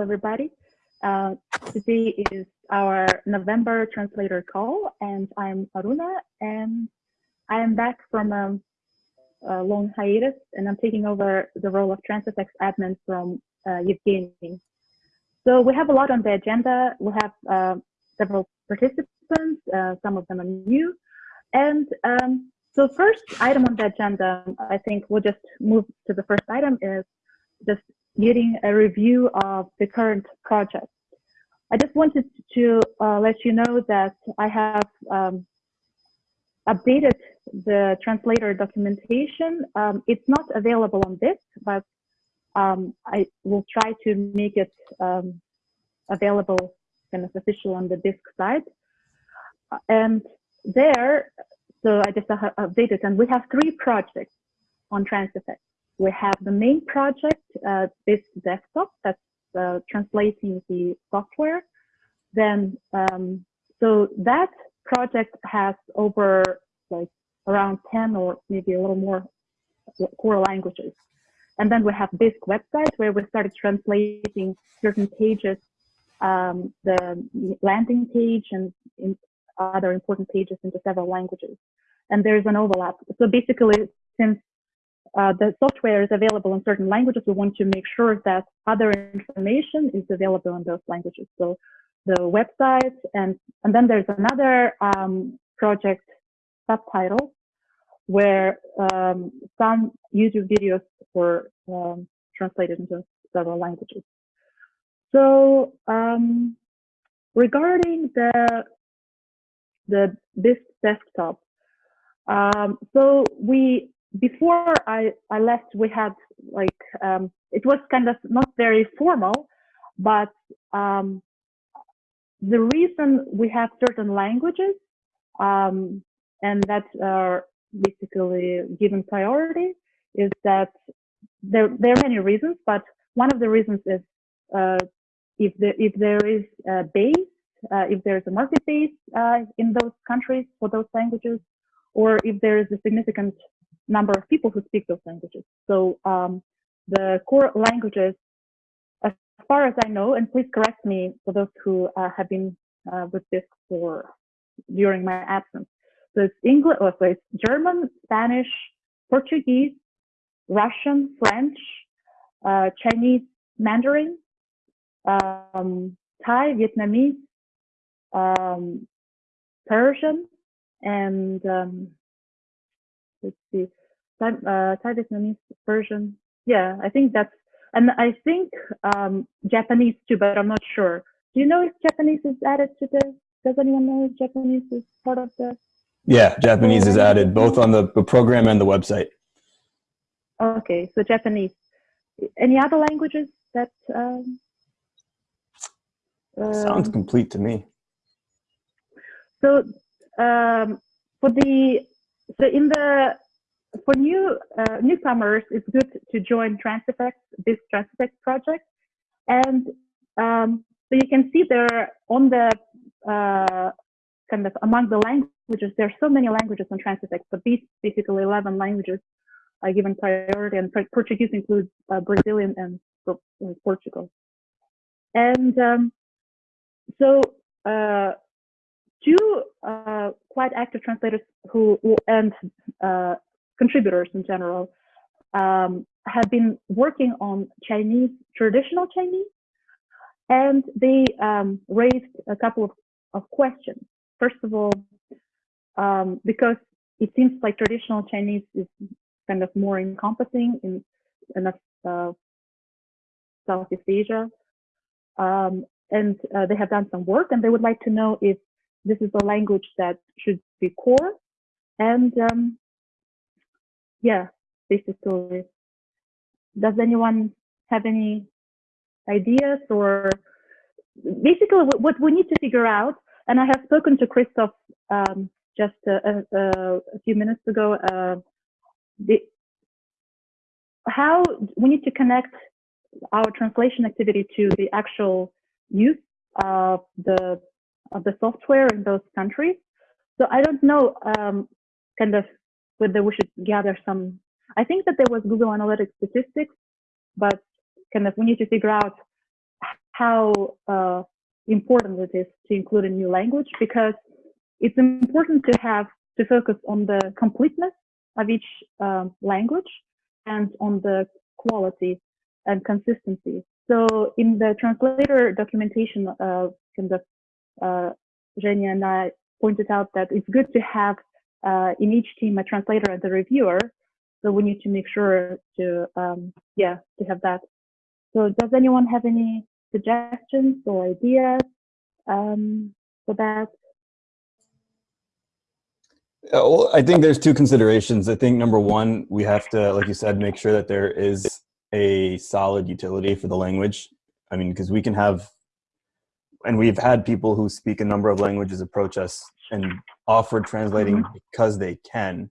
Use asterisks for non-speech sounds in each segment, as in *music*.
everybody. Uh, today is our November translator call, and I'm Aruna, and I am back from a, a long hiatus, and I'm taking over the role of Transifex admin from uh, Evgeny. So we have a lot on the agenda. We have uh, several participants, uh, some of them are new, and um, so first item on the agenda, I think we'll just move to the first item is just getting a review of the current project. I just wanted to uh, let you know that I have um, updated the translator documentation. Um, it's not available on this, but um, I will try to make it um, available kind of official on the Bisq side. And there, so I just updated, and we have three projects on Transifex we have the main project, uh, Bisq desktop that's uh, translating the software. Then, um, so that project has over like around 10 or maybe a little more core languages. And then we have this website where we started translating certain pages, um, the landing page and other important pages into several languages. And there's an overlap. So basically, since uh, the software is available in certain languages, we want to make sure that other information is available in those languages. So the website and, and then there's another um, project subtitle where um, some YouTube videos were um, translated into several languages. So um, regarding the the Bisq desktop, um, so we before I, I left, we had like, um, it was kind of not very formal, but um, the reason we have certain languages um, and that are basically given priority is that there, there are many reasons, but one of the reasons is uh, if, there, if there is a base, uh, if there's a market base uh, in those countries for those languages, or if there is a significant number of people who speak those languages. So um, the core languages, as far as I know, and please correct me for those who uh, have been uh, with this for during my absence. So it's English, oh, so it's German, Spanish, Portuguese, Russian, French, uh, Chinese, Mandarin, um, Thai, Vietnamese, um, Persian, and um, let's see, Thai, uh, Thai Vietnamese, Persian. Yeah, I think that's, and I think um, Japanese too, but I'm not sure. Do you know if Japanese is added to this? Does anyone know if Japanese is part of the? Yeah, Japanese is added both on the, the program and the website. Okay, so Japanese. Any other languages that? Um, Sounds um, complete to me. So um, for the so in the for new uh, newcomers, it's good to join Transifex, this Transifex project, and um, so you can see there on the uh, kind of among the languages, there are so many languages on Transifex, but these basically 11 languages are given priority, and Portuguese includes uh, Brazilian and Portugal. And um, so uh, two uh, quite active translators who and uh, contributors in general um, have been working on Chinese, traditional Chinese, and they um, raised a couple of, of, questions. First of all, um, because it seems like traditional Chinese is kind of more encompassing in, in uh, Southeast Asia. Um, and uh, they have done some work and they would like to know if this is a language that should be core. And um, yeah, basically, does anyone have any ideas or basically what we need to figure out, and I have spoken to Christoph um, just a, a, a, few minutes ago, uh, the, how we need to connect our translation activity to the actual use of the of the software in those countries. So I don't know um, kind of whether we should gather some, I think that there was Google Analytics statistics, but kind of we need to figure out how uh, important it is to include a new language because it's important to have to focus on the completeness of each um, language and on the quality and consistency. So in the translator documentation, uh, kind of, uh, and I pointed out that it's good to have uh, in each team a translator and a reviewer. So we need to make sure to, um, yeah, to have that. So does anyone have any suggestions or ideas um, for that? Uh, well, I think there's two considerations. I think number one, we have to, like you said, make sure that there is a solid utility for the language. I mean, because we can have, and we've had people who speak a number of languages approach us and offer translating Mhm. because they can,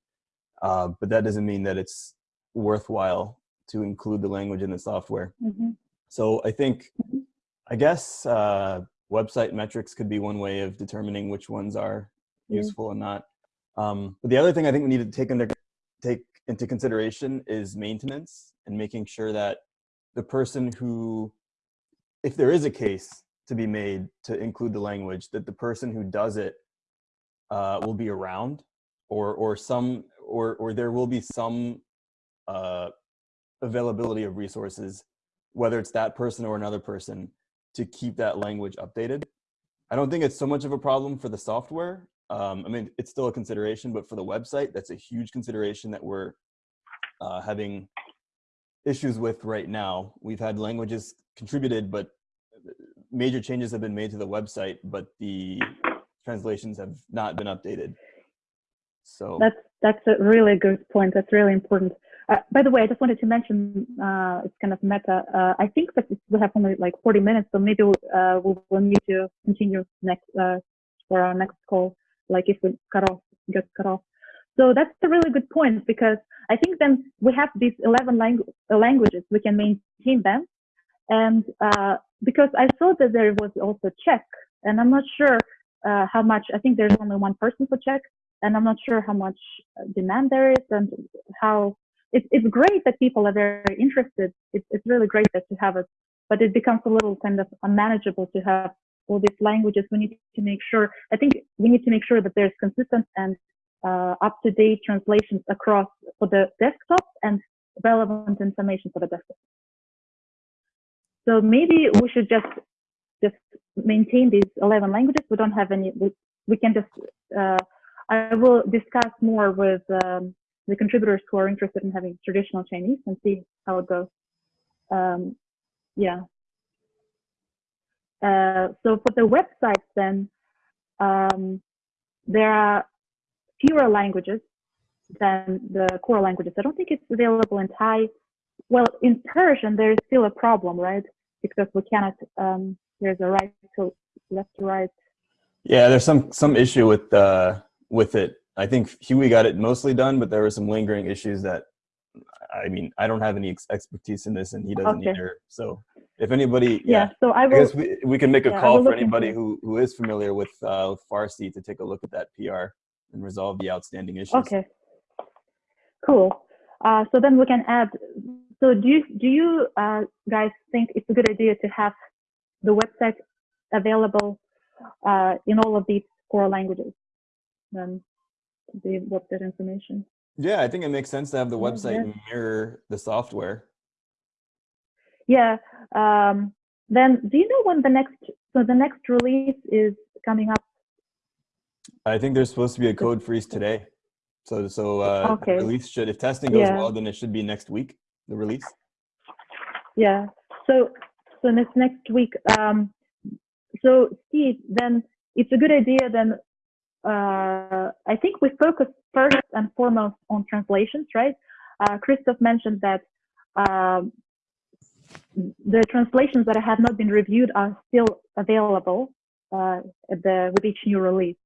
uh, but that doesn't mean that it's worthwhile to include the language in the software. Mhm. So I think, Mhm. I guess uh, website metrics could be one way of determining which ones are Yeah. useful and not. Um, but the other thing I think we need to take into take into consideration is maintenance and making sure that the person who, if there is a case to be made to include the language, that the person who does it uh, will be around, or or some or or there will be some uh, availability of resources, whether it's that person or another person, to keep that language updated. I don't think it's so much of a problem for the software. Um, I mean, it's still a consideration, but for the website, that's a huge consideration that we're uh, having issues with right now. We've had languages contributed, but major changes have been made to the website, but the translations have not been updated. So That's that's a really good point. That's really important. Uh, by the way, I just wanted to mention uh, it's kind of meta. Uh, I think that we have only like 40 minutes, so maybe we'll, uh, we will need to continue next uh, for our next call. Like if we cut off, get cut off. So that's a really good point because I think then we have these 11 langu- languages, we can maintain them. And uh, because I saw that there was also Czech, and I'm not sure uh, how much, I think there's only one person for Czech, and I'm not sure how much uh, demand there is and how it's, it's great that people are very interested. It's, it's really great that you have it, but it becomes a little kind of unmanageable to have all these languages. We need to make sure, I think we need to make sure that there's consistent and uh, up-to-date translations across for the desktop and relevant information for the desktop. So maybe we should just just maintain these 11 languages. We don't have any, we, we can just, uh, I will discuss more with um, the contributors who are interested in having traditional Chinese and see how it goes. Um, yeah. Uh, so for the websites then, um, there are fewer languages than the core languages. I don't think it's available in Thai. Well, in Persian, there is still a problem, right? Because we cannot, um, there's a right to left to right. yeah, there's some some issue with uh, with it. I think Huey got it mostly done, but there were some lingering issues that, I mean, I don't have any ex- expertise in this, and he doesn't Okay. either. So if anybody, Yeah, yeah, so I I guess we, we can make a yeah, call for anybody who, who is familiar with, uh, Farsi to take a look at that PR and resolve the outstanding issues. okay. Cool. Uh, so then we can add, so do you, do you uh, guys think it's a good idea to have the website available uh, in all of these core languages? Then the website information. Yeah, I think it makes sense to have the website yeah. mirror the software. Yeah. Um, then do you know when the next, so the next release is coming up? I think there's supposed to be a code freeze today. So, so uh, Okay. release should, if testing goes Yeah. well, then it should be next week, the release. Yeah. So so next next week. Um, so Steve, then it's a good idea. Then uh, I think we focus first and foremost on translations, right? Uh, Christoph mentioned that um, the translations that have not been reviewed are still available uh, the with each new release.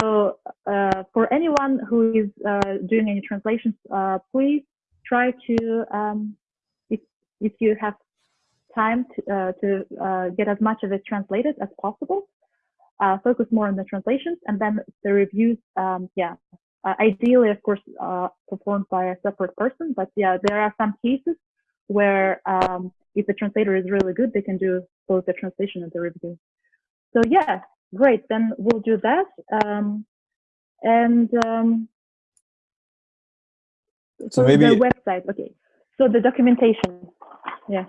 So uh, for anyone who is uh, doing any translations, uh, please try to um, if if you have time to, uh, to uh, get as much of it translated as possible. Uh, focus more on the translations and then the reviews. Um, yeah, uh, ideally, of course, uh, performed by a separate person. But yeah, there are some cases where um, if the translator is really good, they can do both the translation and the review. So yeah, great. Then we'll do that. Um, and um, So maybe- the website. Okay. So the documentation. Yeah.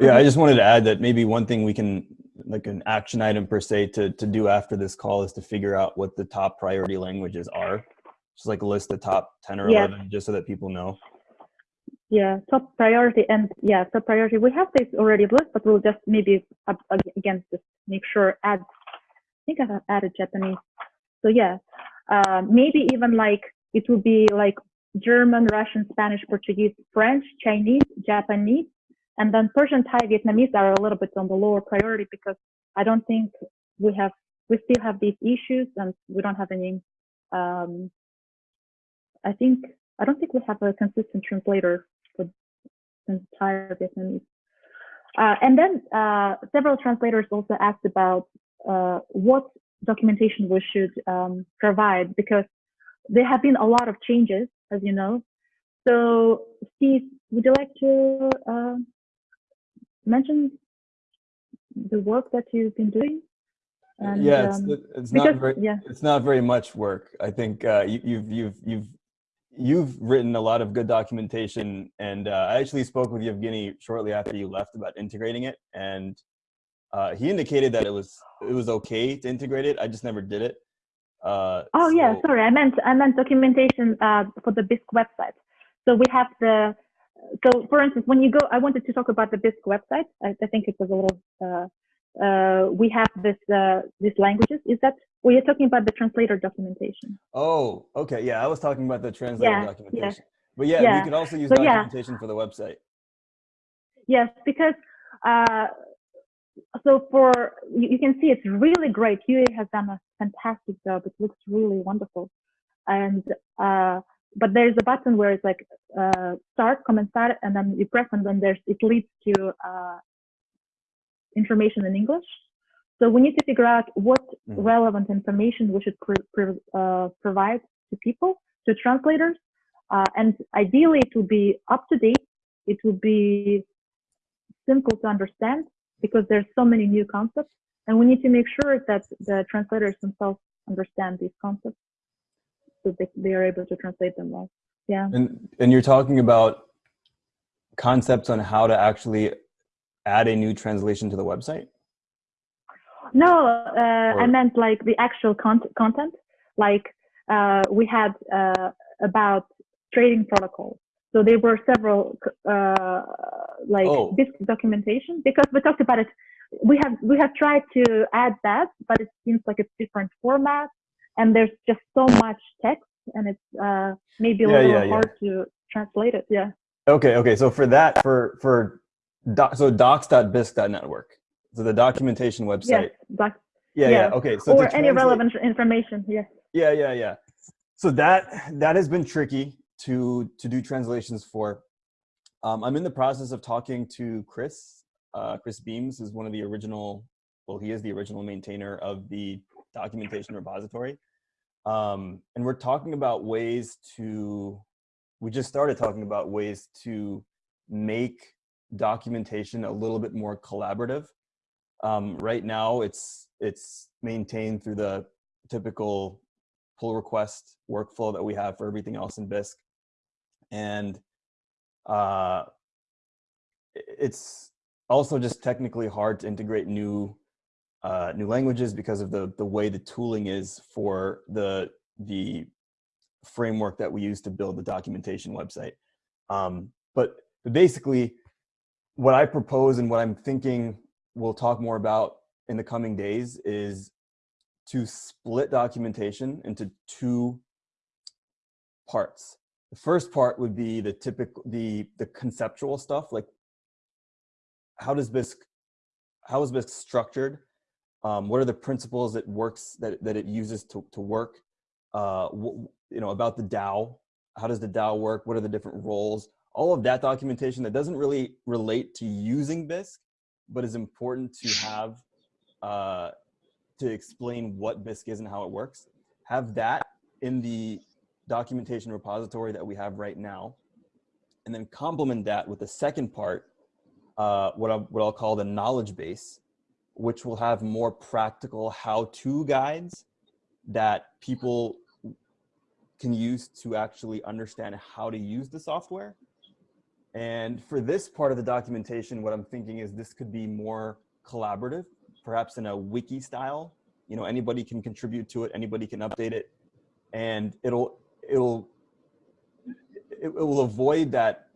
Yeah, I just wanted to add that maybe one thing we can, like an action item per se, to, to do after this call is to figure out what the top priority languages are. Just like list the top 10 or Yeah. 11, just so that people know. Yeah, top priority and yeah, top priority. We have this already list, but we'll just maybe up, again just make sure add. I think I have added Japanese. So yeah, uh, maybe even like it would be like German, Russian, Spanish, Portuguese, French, Chinese, Japanese, and then Persian, Thai, Vietnamese are a little bit on the lower priority because I don't think we have we still have these issues and we don't have any. Um, I think I don't think we have a consistent translator for entire Vietnamese. Uh, and then uh, several translators also asked about uh, what documentation we should um, provide because there have been a lot of changes, as you know. So, Steve, would you like to uh, mention the work that you've been doing? And, yeah, it's, um, it's because not very, yeah, it's not very much work. I think uh, you, you've you've you've you've written a lot of good documentation, and uh, I actually spoke with Evgeny shortly after you left about integrating it, and uh, he indicated that it was it was okay to integrate it. I just never did it. Uh, Oh yeah, sorry. I meant I meant documentation uh, for the Bisq website. So we have the so for instance, when you go, I wanted to talk about the Bisq website. I, I think it was a little. Uh, uh, we have this uh, these languages. Is that? Well, you're talking about the translator documentation. Oh, okay. Yeah, I was talking about the translator Yeah, yeah. documentation. But yeah, Yeah. we could also use So, yeah. documentation for the website. Yes, because uh, so for you, you can see it's really great. QA has done a fantastic job. It looks really wonderful, and uh, but there's a button where it's like uh, start, comment start, and then you press, and then there's it leads to uh, information in English. So we need to figure out what Mhm. relevant information we should uh, provide to people, to translators, uh, and ideally it would be up to date. It would be simple to understand because there's so many new concepts, and we need to make sure that the translators themselves understand these concepts so they, they are able to translate them well. Yeah. And and you're talking about concepts on how to actually add a new translation to the website. No, uh, I meant like the actual con- content. Like uh, we had uh, about trading protocols. So there were several uh, like Oh. this documentation because we talked about it. We have we have tried to add that, but it seems like it's different format, and there's just so much text, and it's uh, maybe a Yeah, little yeah, yeah. hard to translate it. Yeah. Okay, okay. So for that, for for doc, so docs.bisq.network. So the documentation Yes. website. Doc- Yeah, yeah. yeah. Okay. So or any relevant information. Yes. Yeah, yeah, yeah. So that that has been tricky to to do translations for. Um, I'm in the process of talking to Chris. Uh, Chris Beams is one of the original. Well, he is the original maintainer of the documentation repository, um, and we're talking about ways to. We just started talking about ways to make documentation a little bit more collaborative. Um, right now, it's it's maintained through the typical pull request workflow that we have for everything else in Bisq. And uh, it's also just technically hard to integrate new uh, new languages because of the the way the tooling is for the the framework that we use to build the documentation website. Um, but basically, what I propose and what I'm thinking we'll talk more about in the coming days is to split documentation into two parts. The first part would be the typical, the the conceptual stuff, like how does Bisq, how is Bisq structured? Um, what are the principles it works that that it uses to to work? Uh, you know about the DAO. How does the DAO work? What are the different roles? All of that documentation that doesn't really relate to using Bisq, but is important to have uh, to explain what Bisq is and how it works. Have that in the documentation repository that we have right now. and then complement that with the second part, uh, what, I, what I'll call the knowledge base, which will have more practical how-to guides that people can use to actually understand how to use the software. And for this part of the documentation, what I'm thinking is this could be more collaborative, perhaps in a wiki style. You know, anybody can contribute to it, anybody can update it, and it'll it'll it, it will avoid that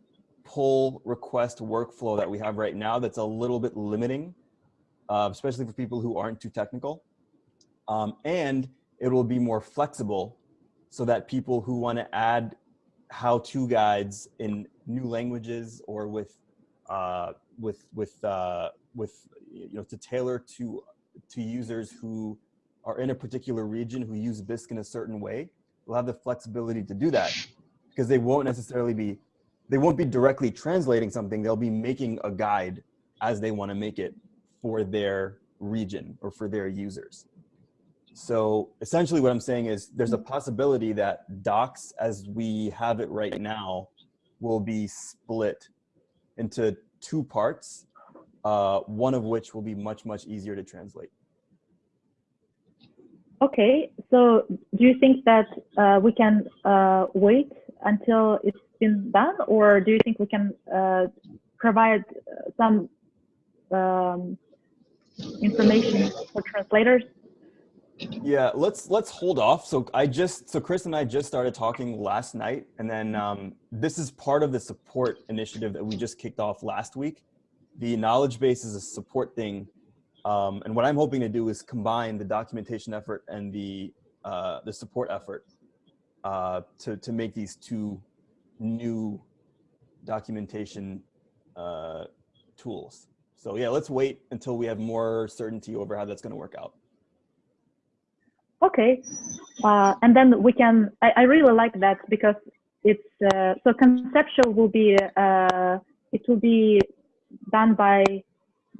pull request workflow that we have right now that's a little bit limiting, uh, especially for people who aren't too technical. Um, and it will be more flexible so that people who want to add how-to guides in new languages or with uh, with with uh, with you know to tailor to to users who are in a particular region who use Bisq in a certain way will have the flexibility to do that because they won't necessarily be they won't be directly translating something they'll be making a guide as they want to make it for their region or for their users so essentially what I'm saying is there's a possibility that docs as we have it right now will be split into two parts, uh, one of which will be much, much easier to translate. Okay, so do you think that uh, we can uh, wait until it's been done or do you think we can uh, provide some um, information for translators yeah, let's let's hold off. So I just so Chris and I just started talking last night, and then um, this is part of the support initiative that we just kicked off last week. The knowledge base is a support thing, um, and what I'm hoping to do is combine the documentation effort and the uh, the support effort uh, to to make these two new documentation uh, tools. So yeah, let's wait until we have more certainty over how that's going to work out okay uh, and then we can I, I, really like that because it's uh, so conceptual will be uh, it will be done by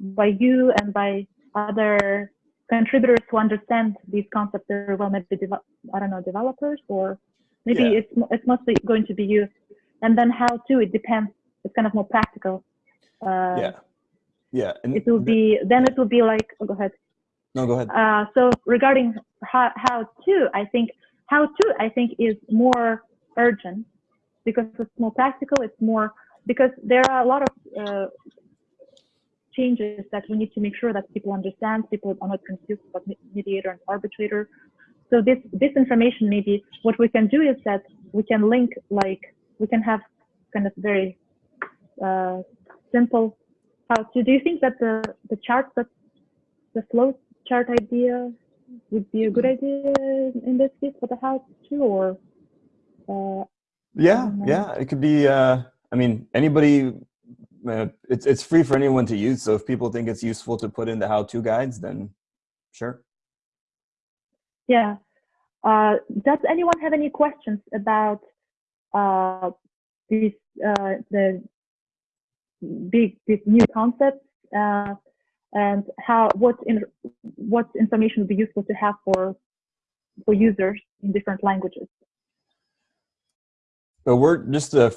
by you and by other contributors to understand these concepts very well maybe i don't know developers or maybe yeah. it's it's mostly going to be you and then how to it depends it's kind of more practical uh, yeah yeah and it will be then it will be like oh, go ahead no, go ahead. Uh, so regarding how, how to, I think how to, I think is more urgent because it's more practical. It's more because there are a lot of uh, changes that we need to make sure that people understand. People are not confused about mediator and arbitrator. So this this information maybe what we can do is that we can link like we can have kind of very uh, simple how to. Do you think that the the charts that the flow chart idea would be a good idea in this case for the house too, or? Uh, yeah, yeah, it could be. Uh, I mean, anybody. It's it's free for anyone to use. So if people think it's useful to put in the how-to guides, then sure. Yeah. Uh, does anyone have any questions about uh, these uh, the big these new concepts? Uh, and how what in what information would be useful to have for for users in different languages. So we're just uh,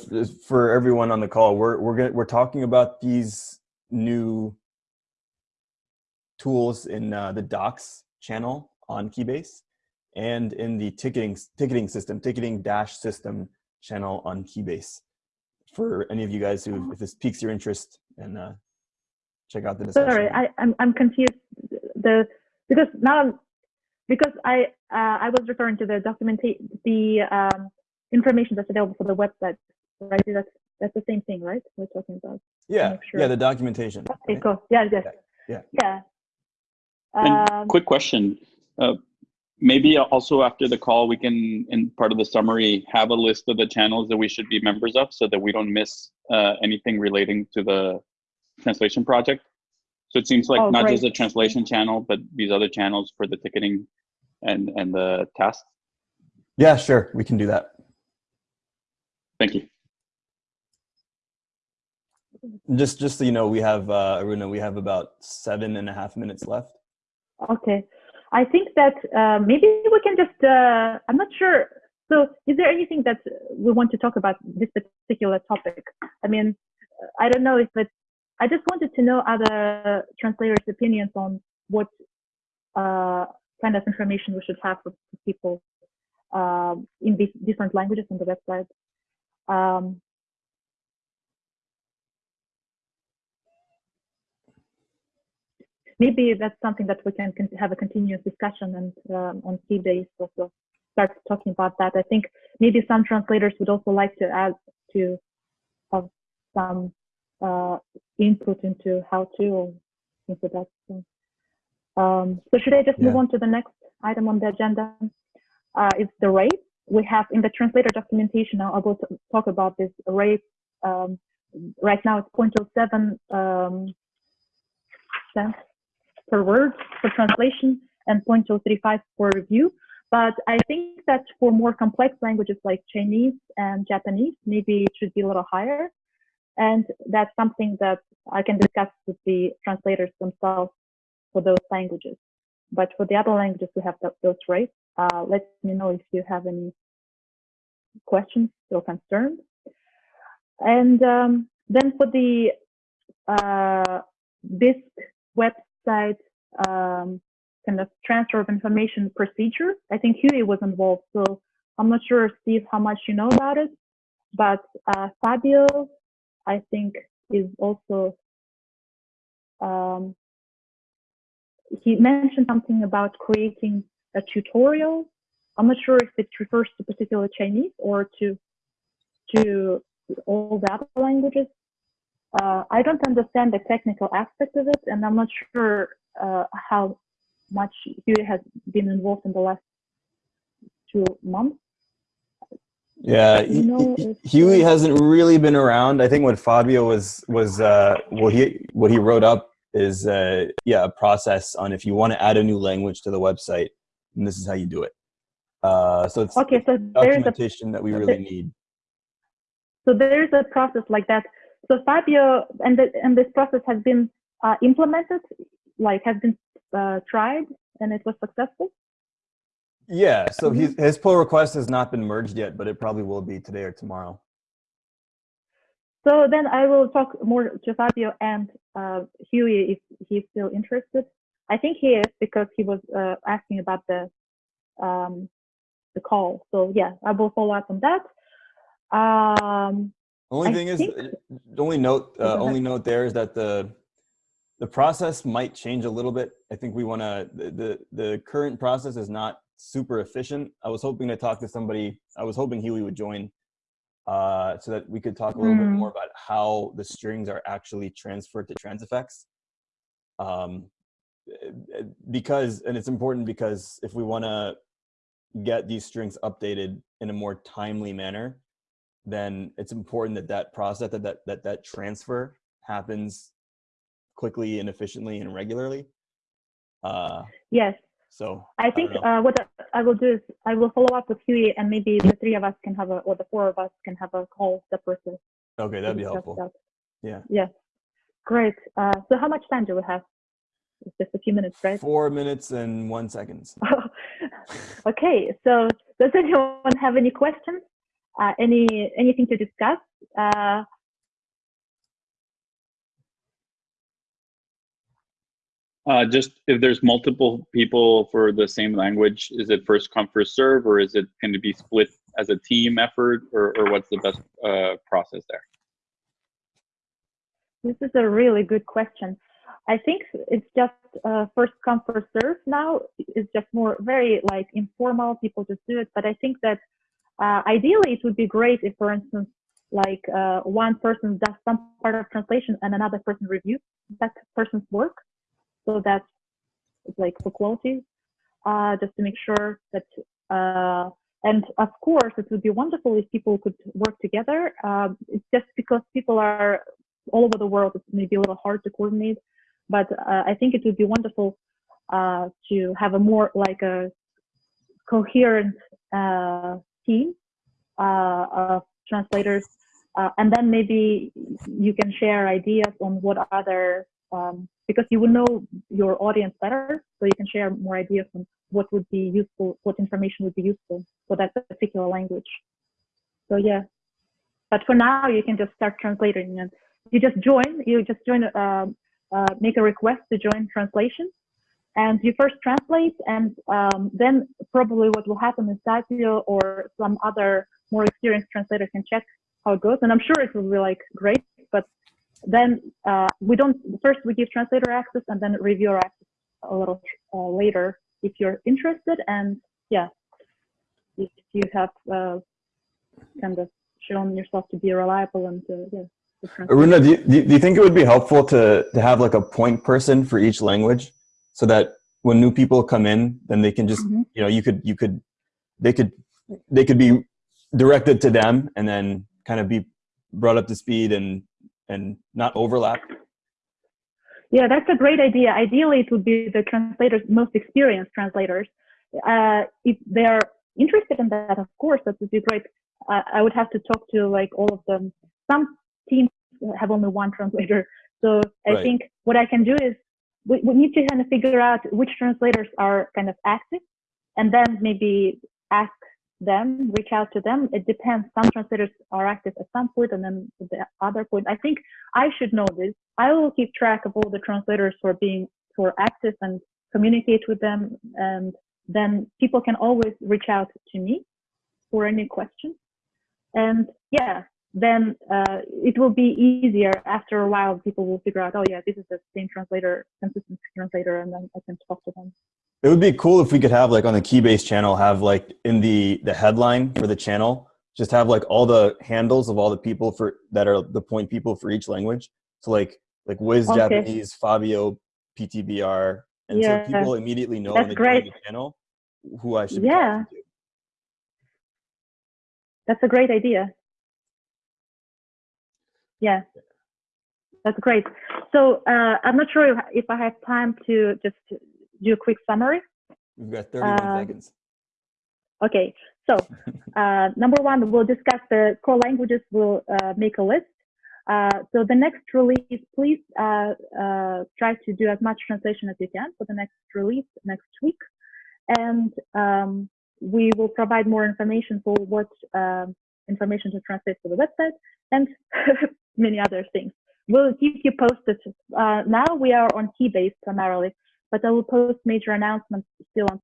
for everyone on the call. We're we're gonna, we're talking about these new tools in uh, the Docs channel on Keybase and in the ticketing ticketing system, ticketing dash system channel on Keybase. For any of you guys who, if this piques your interest, and uh, check out the discussion. Sorry, I, I'm I'm confused. The because now because I uh, I was referring to the documentation the um, information that's available for the website, right? That's that's the same thing, right? We're talking about. Yeah. Sure. Yeah, the documentation. Okay, right? cool. Yeah, yes. Yeah. Yeah. yeah. Um, quick question. Uh, maybe also after the call, we can, in part of the summary, have a list of the channels that we should be members of so that we don't miss uh, anything relating to the translation project. So it seems like oh, not great. just a translation channel, but these other channels for the ticketing and, and the tasks. Yeah, sure. We can do that. Thank you. Just, just so you know, we have, uh, Aruna, we have about seven and a half minutes left. Okay. I think that uh, maybe we can just, uh, I'm not sure. So is there anything that we want to talk about this particular topic? I mean, I don't know if it's, I just wanted to know other translators' opinions on what uh, kind of information we should have for people um, in these different languages on the website. Um, maybe that's something that we can have a continuous discussion and um, on Keybase also start talking about that. I think maybe some translators would also like to add to have some uh, input into how to or into that. So, um, so should I just yeah. move on to the next item on the agenda? Uh, it's the rate. We have in the translator documentation, I will talk about this rate. Um, right now it's 0.07 um, cents per word for translation and 0.035 for review. But I think that for more complex languages like Chinese and Japanese, maybe it should be a little higher. And that's something that I can discuss with the translators themselves for those languages. But for the other languages, we have those rates. Uh, let me know if you have any questions or concerns. And um, then for the uh, Bisq website um, kind of transfer of information procedure. I think Huey was involved, so I'm not sure, Steve, how much you know about it, but uh, Fabio, I think, is also, um, he mentioned something about creating a tutorial. I'm not sure if it refers to particular Chinese or to to all the other languages. Uh, I don't understand the technical aspect of it, and I'm not sure uh, how much Huey has been involved in the last two months. Yeah, you know, Huey hasn't really been around. I think what Fabio was was uh, what he what he wrote up is uh, yeah a process on if you want to add a new language to the website, and this is how you do it. Uh, so it's okay. So documentation a, that we really need. So there's a process like that. So Fabio and the, and this process has been uh, implemented, like has been uh, tried and it was successful? Yeah, so his, mm-hmm. his pull request has not been merged yet, but it probably will be today or tomorrow. So then I will talk more to Fabio and uh, Huey if he's still interested. I think he is because he was uh, asking about the um, the call. So yeah, I will follow up on that. Um, only thing is, the only note, uh, only note there is that the the process might change a little bit. I think we want to, the, the, the, current process is not super efficient. I was hoping to talk to somebody, I was hoping Huey would join uh, so that we could talk a little mm. bit more about how the strings are actually transferred to Transifex. Um, because, and it's important because if we want to get these strings updated in a more timely manner, then it's important that that process, that that, that, that transfer happens quickly and efficiently and regularly. Uh, yes. So I think I uh, what I will do is I will follow up with Huey and maybe the three of us can have a, or the four of us can have a call separately. Okay, that'd be helpful. That. Yeah. Yes. Great. Uh, so how much time do we have? It's just a few minutes, right? Four minutes and one seconds. *laughs* okay. So does anyone have any questions? Uh, any anything to discuss? Uh, Uh, just if there's multiple people for the same language, is it first come first serve, or is it going to be split as a team effort, or, or what's the best uh, process there? This is a really good question. I think it's just uh, first come first serve now. It's just more very like informal. People just do it. But I think that uh, ideally it would be great if, for instance, like uh, one person does some part of translation and another person reviews that person's work so that's like for quality, uh, just to make sure that, uh, and of course, it would be wonderful if people could work together. Um, it's just because people are all over the world, it's maybe a little hard to coordinate, but uh, I think it would be wonderful uh, to have a more like a coherent uh, team uh, of translators uh, and then maybe you can share ideas on what other um, because you will know your audience better, so you can share more ideas on what would be useful, what information would be useful for that particular language. So yeah, but for now you can just start translating and you just join, you just join, uh, uh, make a request to join translation. And you first translate and um, then probably what will happen is Satio or some other more experienced translator can check how it goes. And I'm sure it will be like great, but then uh, we don't, first we give translator access and then reviewer access a little uh, later if you're interested. And yeah, if you have uh, kind of shown yourself to be reliable and yeah. Aruna, do you, do you- think it would be helpful to, to have like a point person for each language so that when new people come in, then they can just, Mhm. you know, you could, you could, they could, they could be directed to them and then kind of be brought up to speed and, and not overlap. Yeah, that's a great idea. Ideally, it would be the translators, most experienced translators. Uh, if they're interested in that, of course, that would be great. Uh, I would have to talk to like all of them. Some teams have only one translator. So I Right. think what I can do is we, we need to kind of figure out which translators are kind of active and then maybe ask them, reach out to them. It depends. Some translators are active at some point and then at the other point. I think I should know this. I will keep track of all the translators who are being who are active and communicate with them, and then people can always reach out to me for any questions. And yeah, then uh, it will be easier after a while. People will figure out, oh yeah, this is the same translator, consistent translator, and then I can talk to them. It would be cool if we could have like on the Keybase channel, have like in the, the headline for the channel, just have like all the handles of all the people for that are the point people for each language. So like, like Wiz Okay. Japanese, Fabio, PTBR. And Yeah. so people immediately know That's when they join great. the channel who I should Yeah. That's a great idea. Yeah, that's great. So uh, I'm not sure if, if I have time to just do a quick summary. We've got 31 Uh, seconds. Okay, so *laughs* uh, number one, we'll discuss the core languages. We'll uh, make a list. Uh, so the next release, please uh, uh, try to do as much translation as you can for the next release next week, and um, we will provide more information for what um, information to translate for the website and *laughs* many other things. We'll keep you posted. Uh, now we are on Keybase primarily, but I will post major announcements still on